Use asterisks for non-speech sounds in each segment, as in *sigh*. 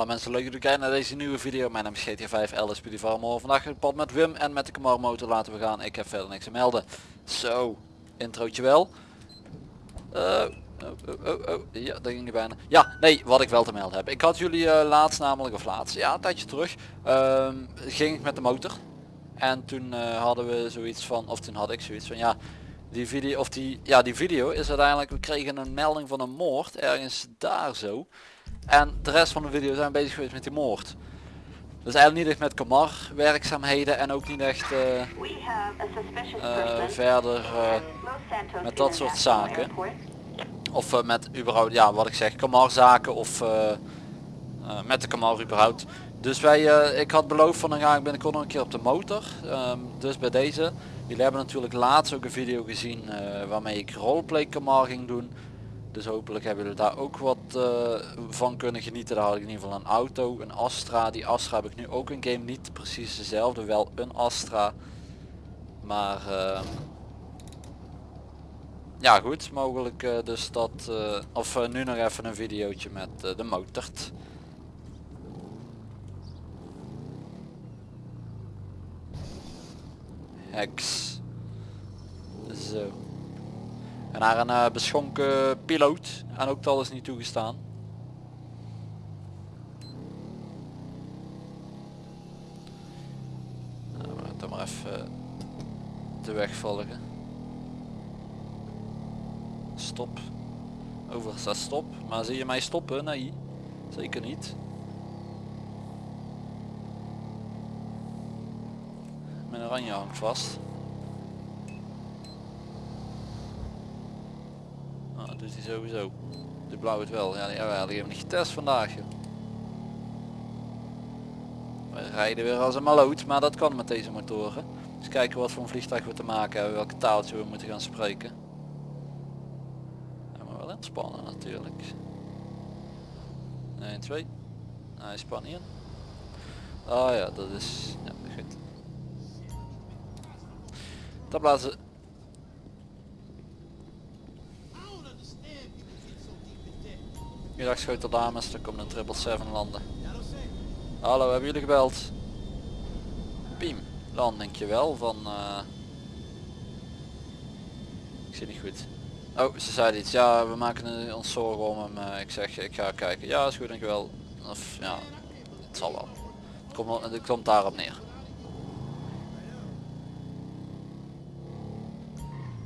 Alle mensen leuk dat jullie kijken naar deze nieuwe video. Mijn naam is GTA 5 LSP Farmer. Vandaag het pad met Wim en met de Camaro motor laten we gaan. Ik heb verder niks te melden. Zo, introotje wel. Uh, oh, oh, oh, oh, Ja, dat ging er bijna. Ja, nee, wat ik wel te melden heb. Ik had jullie uh, laatst namelijk, of laatst, ja een tijdje terug, uh, ging ik met de motor. En toen uh, hadden we zoiets van, of toen had ik zoiets van, ja, die video, of die, ja die video is uiteindelijk, we kregen een melding van een moord, ergens daar zo. En de rest van de video zijn bezig geweest met die moord. Dus eigenlijk niet echt met Kamar werkzaamheden en ook niet echt uh, uh, verder uh, met dat soort zaken. Of met überhaupt, ja wat ik zeg, Kamar zaken of met de Kamar überhaupt. Dus wij, ik had beloofd van dan ga ik binnenkort nog een keer op de motor. Um, dus bij deze. Jullie hebben natuurlijk laatst ook een video gezien waarmee ik roleplay Kamar ging doen. Dus hopelijk hebben jullie daar ook wat uh, van kunnen genieten. Daar had ik in ieder geval een auto, een Astra. Die Astra heb ik nu ook een game, niet precies dezelfde, wel een Astra. Maar uh, ja goed, mogelijk uh, dus dat, uh, of nu nog even een videootje met de motort. Hex. Zo. En naar een uh, beschonken piloot. En ook dat is niet toegestaan. Nou, we gaan dan maar even de weg volgen. Stop. Over staat stop. Maar zie je mij stoppen? Nee. Zeker niet. Mijn oranje hangt vast. Hij sowieso. De blauw het wel. Ja, ja die hebben niet getest vandaag. We rijden weer als een maloot, maar dat kan met deze motoren. Dus kijken wat voor een vliegtuig we te maken hebben, welke taaltje we moeten gaan spreken. En maar wel inspannen natuurlijk. 1, 2. Hij span in. Oh ja, dat is ja, goed. Dat blazen Middag schotel dames, er komt een triple 7 landen. Hallo, hebben jullie gebeld? Piem, landingje wel van... Uh... Ik zie niet goed. Oh, ze zei iets. Ja, we maken ons zorgen om hem. Uh, ik zeg, ik ga kijken. Ja, is goed, dankjewel. Of ja, het zal wel. Het komt, het komt daarop neer.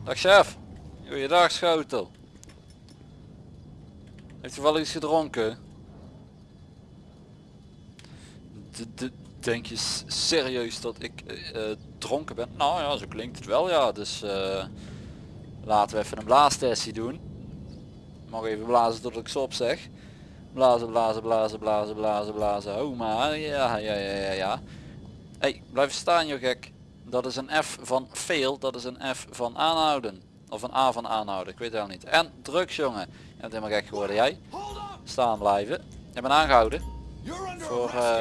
Dag chef. Goeiedag schotel. Heeft hij wel iets gedronken? denk je serieus dat ik uh, dronken ben? Nou ja, zo klinkt het wel ja. Dus uh, laten we even een blaastestie doen. Mag even blazen tot ik stop zeg. Blazen, blazen, blazen, blazen, blazen, blazen. Oh maar, ja, ja, ja, ja, ja. Hey, blijf staan joh gek. Dat is een F van fail, dat is een F van aanhouden. Of een A van aanhouden, ik weet het wel niet. En drugs jongen bent helemaal gek geworden jij. Staan blijven. Je bent aangehouden. Voor uh,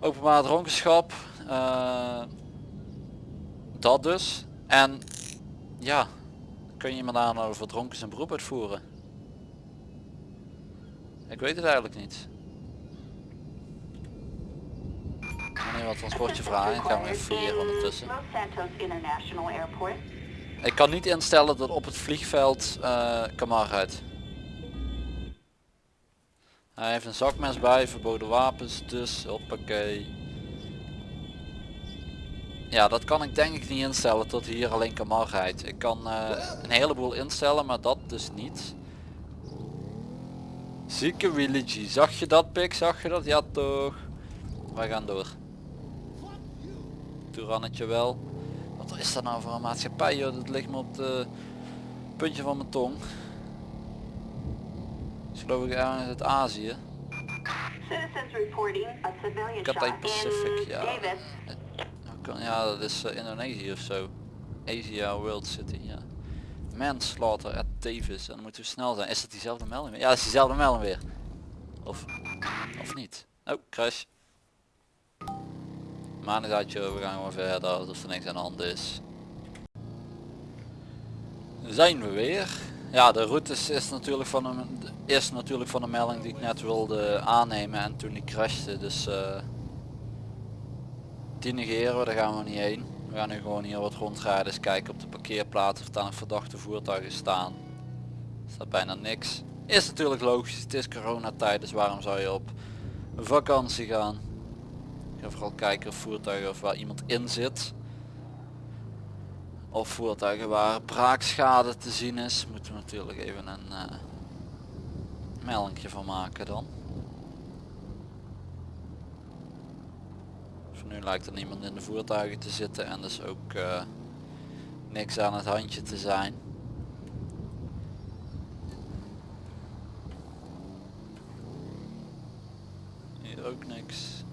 openbaar dronkenschap. Uh, dat dus. En ja, kun je iemand aanhouden voor dronken zijn beroep uitvoeren? Ik weet het eigenlijk niet. Meneer wat transportje vragen, ik ga hem even fouilleren ondertussen. Ik kan niet instellen dat op het vliegveld uh, Kamar rijdt. Hij heeft een zakmes bij, verboden wapens, dus hoppakee. Ja, dat kan ik denk ik niet instellen tot hier alleen Kamar rijdt. Ik kan uh, een heleboel instellen, maar dat dus niet. Zieke Willigi, zag je dat pik? Zag je dat? Ja toch. Wij gaan door. Toerannetje wel. Wat is dat nou voor een maatschappij joh? Dat ligt me op het puntje van mijn tong. Is geloof ik ergens uit Azië. Cathay Pacific, ja. Ja, dat is uh, Indonesië of zo. Asia World City, ja. Manslaughter at Davis. En dan moeten we snel zijn. Is dat diezelfde melding weer? Ja, dat is diezelfde melding weer. Of, of niet. Oh, crash. Maandagatje, we gaan gewoon verder alsof er niks aan de hand is. Zijn we weer. Ja, de route is, natuurlijk van een, is natuurlijk van de melding die ik net wilde aannemen en toen die crashte. Dus eh die negeren we, daar gaan we niet heen. We gaan nu gewoon hier wat rondrijden, eens kijken op de parkeerplaats of daar nog verdachte voertuigen staan. Staat bijna niks. Is natuurlijk logisch, het is coronatijd, dus waarom zou je op vakantie gaan? Vooral kijken of voertuigen of waar iemand in zit. Of voertuigen waar braakschade te zien is. Moeten we natuurlijk even een uh, van maken dan. Voor nu lijkt er niemand in de voertuigen te zitten en dus ook uh, niks aan het handje te zijn. Hier ook niks.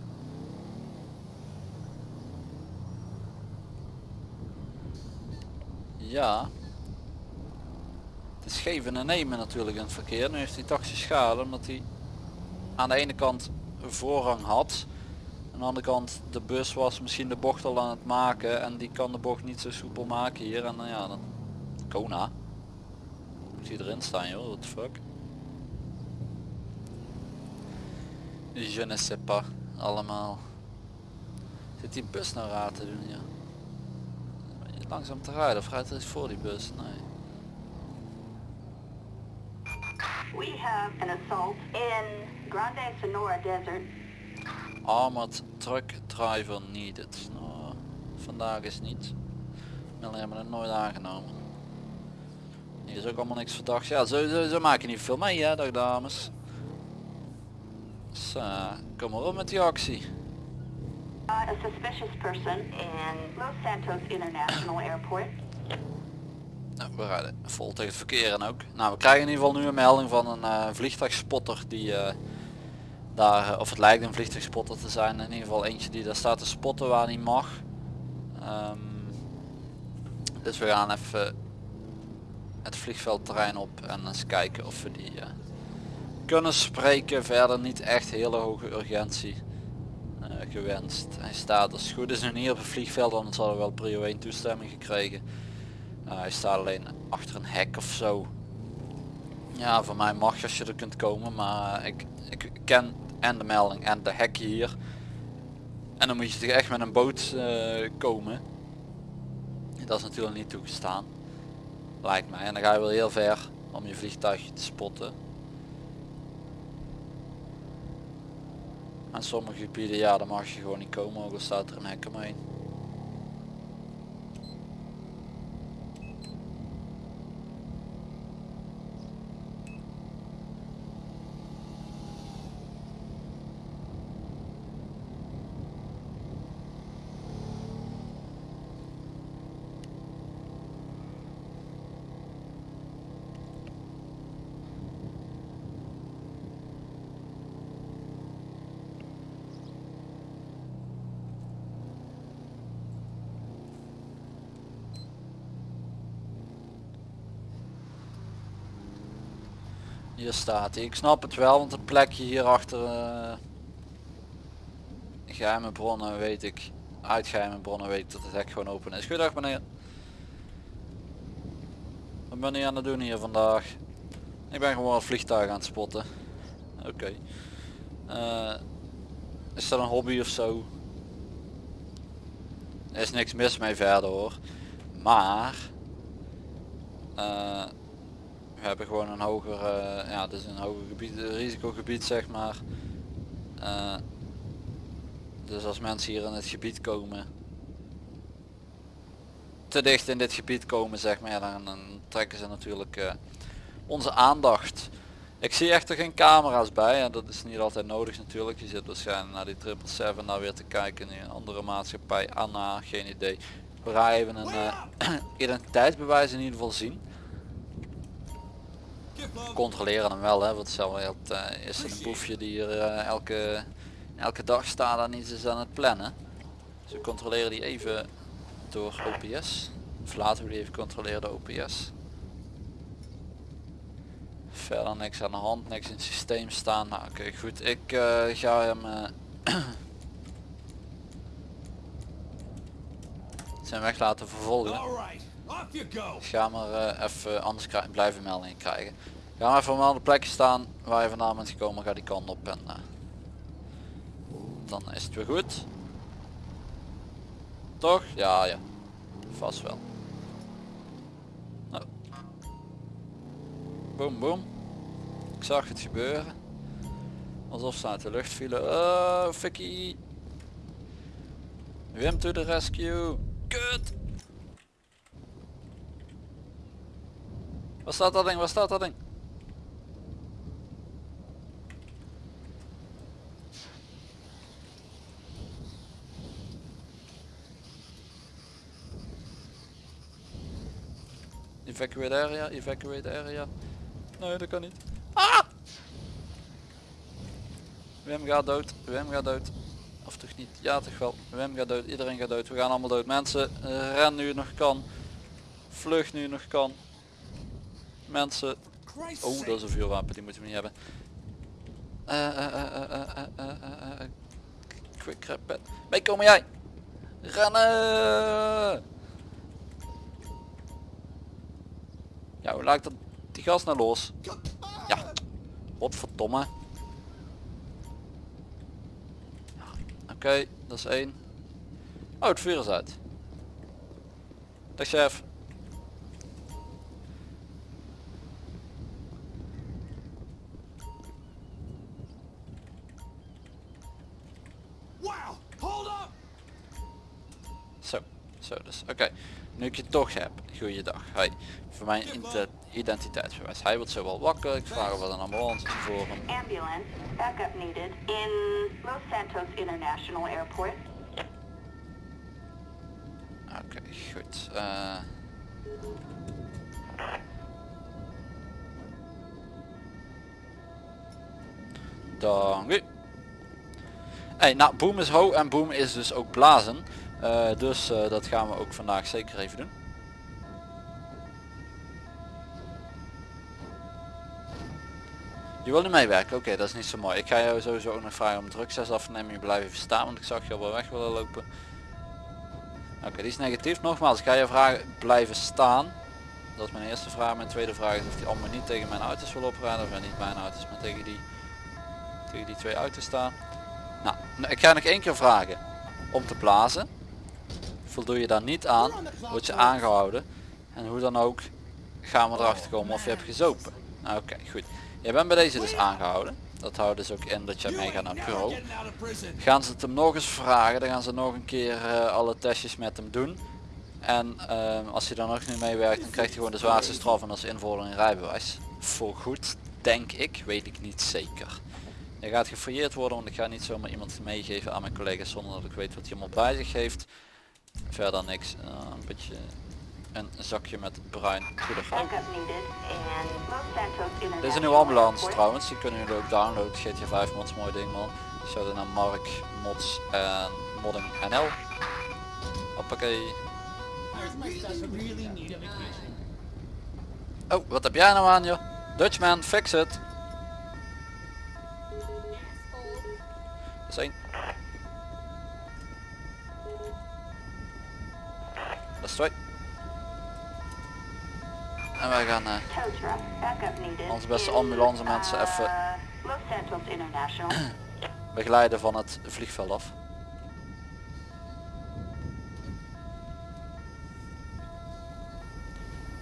Ja. Het is geven en nemen natuurlijk in het verkeer. Nu heeft hij taxi schade omdat hij aan de ene kant voorrang had. Aan de andere kant de bus was misschien de bocht al aan het maken en die kan de bocht niet zo soepel maken hier. En dan ja, dan Kona. Moet hij erin staan joh, what the fuck. Je ne sais pas, allemaal. Zit die bus nou raar te doen ja? Langzaam te rijden of rijdt er voor die bus? Nee. We have an assault in Grande Sonora Desert. Armored truck driver needed. Nou, vandaag is niet. Melding hebben het nooit aangenomen. Hier is ook allemaal niks verdacht. Ja, zo, zo, zo maak je niet veel mee hè, dag dames. Uh, kom maar op met die actie. A suspicious person in Santos International Airport. Nou, we rijden vol tegen het verkeer en ook. Nou, we krijgen in ieder geval nu een melding van een uh, vliegtuigspotter die uh, daar, of het lijkt een vliegtuigspotter te zijn, in ieder geval eentje die daar staat te spotten waar niet mag. Um, dus we gaan even het vliegveldterrein op en eens kijken of we die kunnen spreken. Verder niet echt hele hoge urgentie gewenst. Hij staat als het goed is nu niet op het vliegveld, anders hadden we wel prio 1 toestemming gekregen. Uh, hij staat alleen achter een hek of zo. Ja, voor mij mag als je er kunt komen, maar ik, ik ken en de melding en de hek hier. En dan moet je toch echt met een boot uh, komen. Dat is natuurlijk niet toegestaan. Lijkt mij. En dan ga je wel heel ver om je vliegtuigje te spotten. En sommige gebieden, ja, dan mag je gewoon niet komen, ook al staat er een hek omheen. Hier staat hij. Ik snap het wel, want het plekje hier achter uh, geheime bronnen weet ik. Uit geheime bronnen weet ik dat het hek gewoon open is. Goedendag meneer. Wat ben je aan het doen hier vandaag? Ik ben gewoon het vliegtuig aan het spotten. Oké. Uh, is dat een hobby of zo? Er is niks mis mee verder hoor. Maar... Uh, we hebben gewoon een hoger, uh, ja, dus een hoger gebied, risicogebied zeg maar. Uh, dus als mensen hier in het gebied komen, te dicht in dit gebied komen zeg maar, dan, trekken ze natuurlijk uh, onze aandacht. Ik zie echter geen camera's bij en dat is niet altijd nodig natuurlijk. Je zit waarschijnlijk naar die 777 naar weer te kijken in een andere maatschappij. Anna, geen idee. We gaan even een *clears throat* identiteitsbewijs in ieder geval zien controleren hem wel hè, want zo uh, is een boefje die hier uh, elke, elke dag staat en iets is aan het plannen. Dus we controleren die even door OPS. Of laten we die even controleren door OPS. Verder niks aan de hand, niks in het systeem staan. Nou oké okay, goed, ik uh, ga hem *clears throat* zijn weg laten vervolgen. Ga maar eh, even, anders blijven meldingen krijgen. Ga maar even op andere plekje staan waar je vandaan bent gekomen. Ga die kant op en eh, dan is het weer goed. Toch? Ja, ja. Vast wel. Nou. Boom, boom. Ik zag het gebeuren. Alsof ze uit de lucht vielen. Oh, Vicky. Wim to the rescue. Kut. Waar staat dat ding? Waar staat dat ding? Evacuate area, evacuate area. Nee, dat kan niet. Ah! Wim gaat dood, Wim gaat dood. Of toch niet? Ja toch wel. Wim gaat dood, iedereen gaat dood. We gaan allemaal dood. Mensen, eh, ren nu nog kan. Vlug nu nog kan mensen. Oh, dat is een vuurwapen, die moeten we niet hebben. Uh, quick crap Mee komen jij! Rennen! Ja, hoe laat dat die gas naar los? Ja. Wat verdomme. Oké, dat is één. Oh, het vuur is uit. Dag chef. Oké, nu ik je toch heb. Goeiedag. Hoi. Voor mijn ident- identiteitsbewijs. Hij wordt zo wel wakker. Ik vraag er een ambulance voor hem. Ambulance, backup needed in Los Santos International Airport. Oké, goed. Eh Dank u. Hey, nou, boom is ho en boom is dus ook blazen. Eh, dus eh, dat gaan we ook vandaag zeker even doen. Je wil niet meewerken? Oké, dat is niet zo mooi. Ik ga jou sowieso ook nog vragen om drugsles af te nemen. Je blijft even staan, want ik zag je al wel weg willen lopen. Oké, die is negatief. Nogmaals, ik ga je vragen blijven staan. Dat is mijn eerste vraag. Mijn tweede vraag is of die allemaal niet tegen mijn auto's wil oprijden. Of niet mijn auto's, maar tegen die, die twee auto's staan. Nou, nou, ik ga nog één keer vragen om te blazen. Voldoe je daar niet aan, word je aangehouden. En hoe dan ook gaan we erachter komen of je hebt gezopen. Nou, Oké, goed. Je bent bij deze dus aangehouden. Dat houdt dus ook in dat je meegaat naar het bureau. Gaan ze het hem nog eens vragen, dan gaan ze nog een keer eh, alle testjes met hem doen. En ehm, als hij dan nog niet meewerkt, dan krijgt hij gewoon de zwaarste straf en dat is invoering in rijbewijs. Voor goed, denk ik, weet ik niet zeker. Hij gaat gefouilleerd worden, want ik ga niet zomaar iemand meegeven aan mijn collega's zonder dat ik weet wat hij allemaal bij zich heeft. Verder niks, eh, een beetje een zakje met bruin poeder. Dit is een nieuwe ambulance trouwens, die kunnen jullie ook downloaden. GTA 5 mods, mooi ding man. Zouden naar Mark, Mods en Modding NL. Hoppakee. Oh, wat heb jij nou aan joh? Dutchman, fix it. En wij gaan eh, onze beste ambulance mensen even *clears throat* begeleiden van het vliegveld af.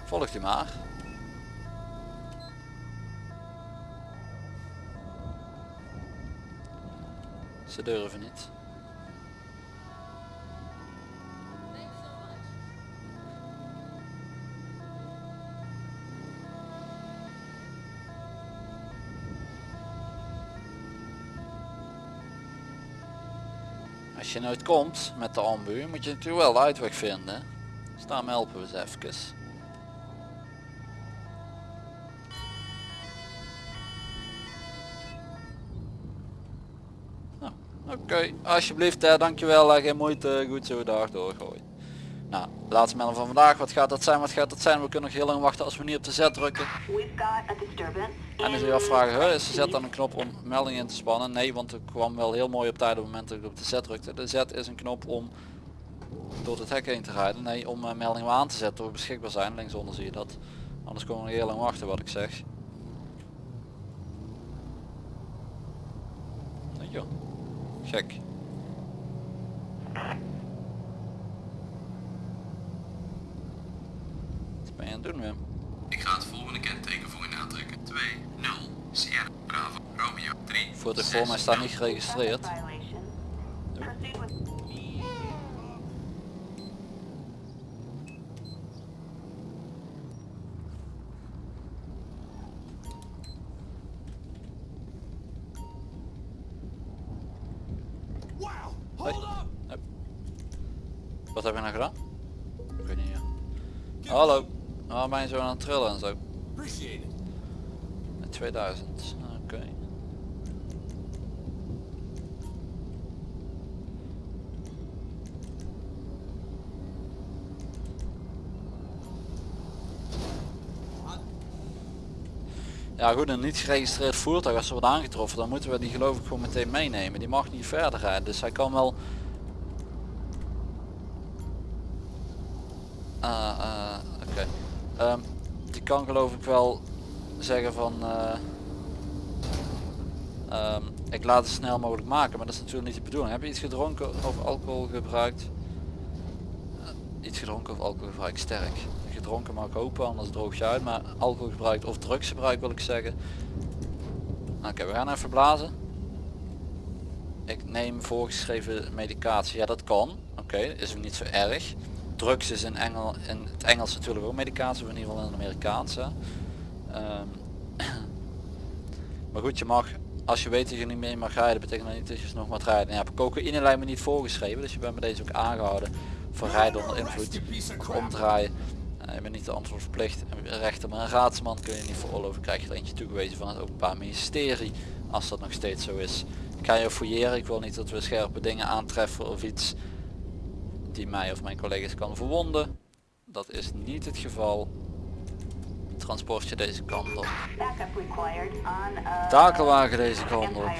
Volgt u maar. Ze durven niet. Als je nooit komt met de ambu, moet je natuurlijk wel de uitweg vinden. Dus daarom helpen we ze even. Nou, Oké, alsjeblieft, hè, dankjewel, geen moeite, goed zo, dag doorgooien. Nou, laatste melding van vandaag, wat gaat dat zijn, wat gaat dat zijn? We kunnen nog heel lang wachten als we niet op de Z drukken. En dan zul je afvragen, huh, is de Z dan een knop om meldingen in te spannen? Nee, want er kwam wel heel mooi op tijd op het moment dat ik op de Z drukte. De Z is een knop om door het hek heen te rijden. Nee, om uh, meldingen aan te zetten door beschikbaar zijn. Linksonder zie je dat. Anders komen we heel lang wachten wat ik zeg. Nee joh. Gek. Het doen Wim? Ik ga het volgende kenteken voor u aantrekken. 2, 0, Sierra, Bravo, Romeo, 3, Voor de voor mij staat niet geregistreerd. Wat heb je nou gedaan? Ik weet niet. Ja. Hallo. Waarom ben je zo aan het trillen en zo? Met 2000. Oké. Ja goed, een niet geregistreerd voertuig als er wordt aangetroffen, dan moeten we die geloof ik gewoon meteen meenemen. Die mag niet verder rijden, dus hij kan wel... Ah, ah, oké. Ehm, die kan geloof ik wel zeggen van... eh, ehm, ik laat het snel mogelijk maken, maar dat is natuurlijk niet de bedoeling. Heb je iets gedronken of alcohol gebruikt? Eh, iets gedronken of alcohol gebruikt sterk. Gedronken mag ik hopen, anders droog je uit. Maar alcohol gebruikt of drugs gebruikt wil ik zeggen. Oké, we gaan even blazen. Ik neem voorgeschreven medicatie. Ja, dat kan. Oké, is ook niet zo erg. Drugs is in, Engel, in het Engels natuurlijk ook medicatie, in ieder geval in het Amerikaanse. Ehm, *clears throat* maar goed, je mag, als je weet dat je niet meer mag rijden, betekent dat niet dat je nog mag rijden. Ja, cocaïne lijkt me niet voorgeschreven, dus je bent bij deze ook aangehouden voor rijden onder invloed, of omdraaien. Eh, je bent niet de antwoord verplicht. En rechter, maar een raadsman kun je niet veroorloven. Krijg je er eentje toegewezen van het Openbaar Ministerie, als dat nog steeds zo is. Ik ga je fouilleren, ik wil niet dat we scherpe dingen aantreffen of iets die mij of mijn collega's kan verwonden. Dat is niet het geval. Transportje deze kant op. uh, Takelwagen deze kant op.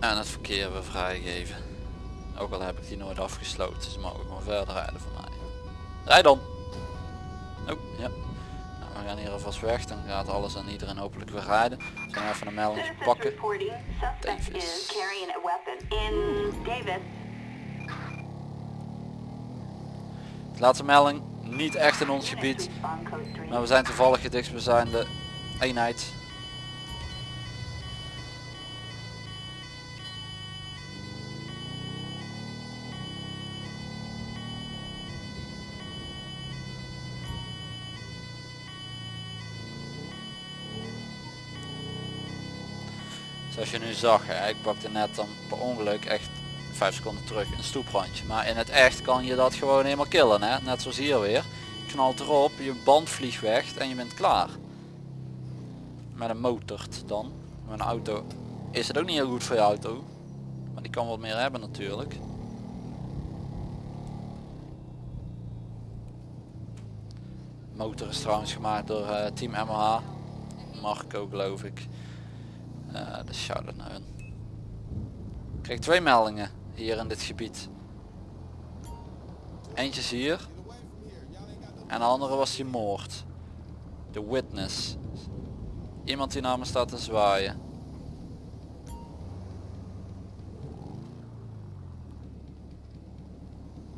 En het verkeer weer vrijgeven. Ook al heb ik die nooit afgesloten, ze mogen gewoon verder rijden voor mij. Rij dan! Oh, ja. Nou, we gaan hier alvast weg, dan gaat alles en iedereen hopelijk weer rijden. We gaan even een melding pakken. Davis. is carrying a weapon in Davis. Laatste melding, niet echt in ons gebied. respond code 3. Maar we zijn toevallig de dichtstbijzijnde eenheid. Zoals je nu zag, ik bakte net dan per ongeluk echt 5 seconden terug een stoeprandje. Maar in het echt kan je dat gewoon helemaal killen. Hè? Net zoals hier weer. Knalt erop, je band vliegt weg en je bent klaar. Met een motord dan. Met een auto is het ook niet heel goed voor je auto. Maar die kan wat meer hebben natuurlijk. Motor is trouwens gemaakt door eh, Team MH. Marco geloof ik. Eh dus shout-out naar hun. Ik kreeg twee meldingen hier in dit gebied. Eentje is hier. En de andere was die moord. De witness. Iemand die naar me staat te zwaaien.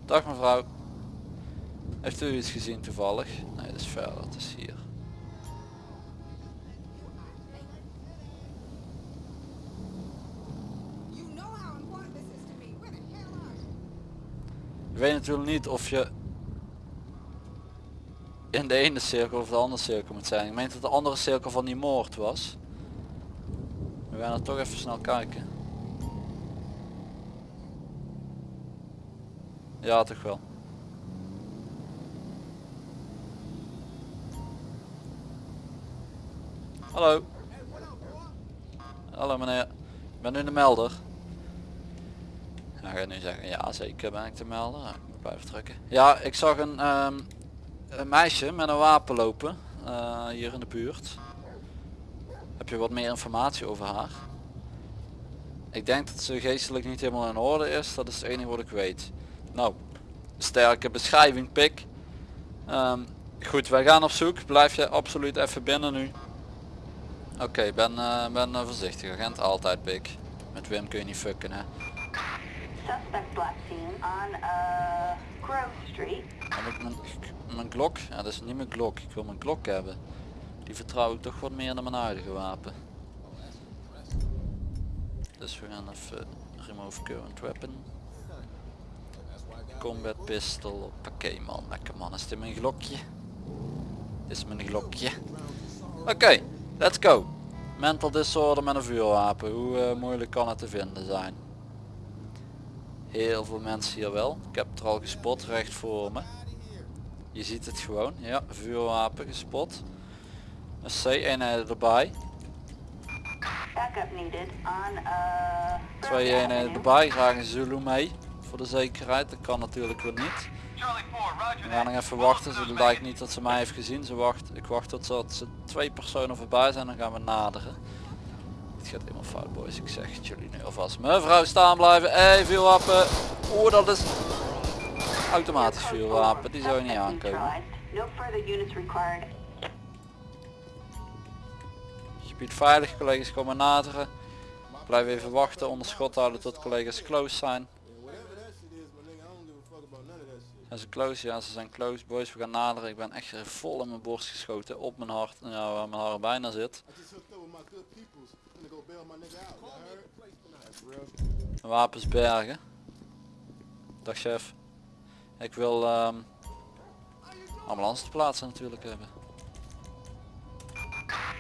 Dag mevrouw. Heeft u iets gezien toevallig? Nee, dat is verder. Het is hier. Je weet natuurlijk niet of je in de ene cirkel of de andere cirkel moet zijn. Ik meen dat de andere cirkel van die moord was. We gaan er toch even snel kijken. Ja, toch wel. Hallo. Hallo meneer. Ik ben nu de melder. Nu zeggen, ja zeker ben ik te melden. Ja, ik moet drukken. Ja, ik zag een, ehm, een meisje met een wapen lopen. eh, hier in de buurt. Heb je wat meer informatie over haar? Ik denk dat ze geestelijk niet helemaal in orde is. Dat is het enige wat ik weet. Nou, sterke beschrijving pik. Ehm, goed, wij gaan op zoek. Blijf je absoluut even binnen nu. Oké, ben, eh, ben eh, voorzichtig agent. Altijd pik. Met Wim kun je niet fucken hè. Suspect last seen on uh, Grove Street. Heb ik mijn, mijn? Ja, dat is niet mijn Glock. Ik wil mijn Glock hebben. Die vertrouw ik toch wat meer dan mijn huidige wapen. Dus we gaan even remove current weapon. Combat pistol. Oké man, lekker man. Is dit mijn Glockje? Dit is mijn Glockje. Oké, let's go. Mental disorder met een vuurwapen. Hoe eh, moeilijk kan het te vinden zijn? Heel veel mensen hier wel. Ik heb het er al gespot recht voor me. Je ziet het gewoon. Ja, vuurwapen gespot. Een C-eenheden erbij. Uh. Twee eenheden erbij. Graag een Zulu mee. Voor de zekerheid. Dat kan natuurlijk weer niet. Charlie 4, roger We gaan nog even wachten. Ze lijkt niet dat ze mij heeft gezien. Ze wacht, ik wacht tot ze, tot ze twee personen voorbij zijn. Dan gaan we naderen. Het gaat helemaal fout boys. Ik zeg het jullie nu alvast. Mevrouw staan blijven. Hé vuurwapen. Oeh dat is automatisch vuurwapen. Die zou je niet aankomen. Gebied veilig, collega's komen naderen. Blijf even wachten, onder schot houden tot collega's close zijn. Zijn ze close? Ja, ze zijn close. Boys, we gaan naderen. Ik ben echt vol in mijn borst geschoten. Op mijn hart, nou, waar mijn haar bijna zit. Wapens bergen. Dag chef. Ik wil ehm ambulance te plaatsen natuurlijk hebben.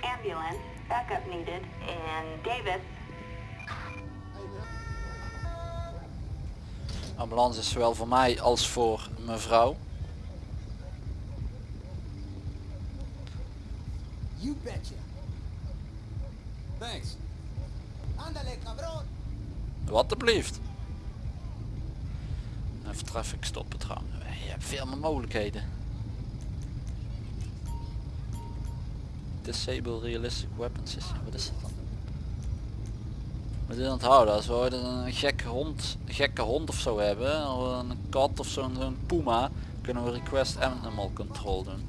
Ambulance. Backup needed in Davis. Ambulance is zowel voor mij als voor mevrouw. You betcha. Thanks. Ándale, cabrón. Wat. Even traffic stoppen trouwens. Je hebt veel meer mogelijkheden. Disable realistic weapon system. Wat is dat dan? Moet je onthouden als we een gekke hond, gekke hond of zo hebben, of een kat of zo'n zo'n puma, kunnen we request animal control doen.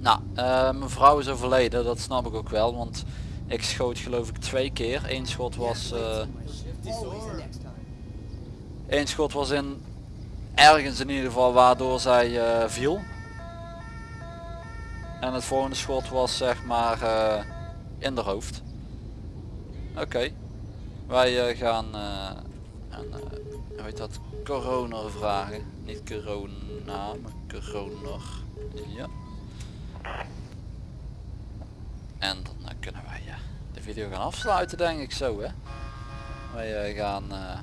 Nou, eh, mijn vrouw is overleden, dat snap ik ook wel, want ik schoot geloof ik twee keer. Eén schot was, eh, één schot was in ergens in ieder geval waardoor zij eh, viel. En het volgende schot was zeg maar eh, in de hoofd. Oké. Wij gaan eh een, eh, hoe heet dat, coroner vragen. Niet corona, maar coroner. Ja. En kunnen wij de video gaan afsluiten denk ik zo hè. Wij eh, gaan eh,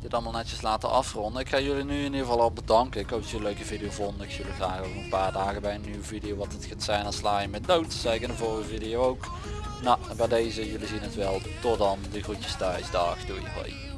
dit allemaal netjes laten afronden. Ik ga jullie nu in ieder geval al bedanken. Ik hoop dat jullie een leuke video vonden. Ik zie jullie graag over een paar dagen bij een nieuwe video. Wat het gaat zijn, dan sla je met dood. Zei ik in de vorige video ook. Nou, bij deze, jullie zien het wel. Tot dan, de groetjes thuis. Dag, doei, hoi.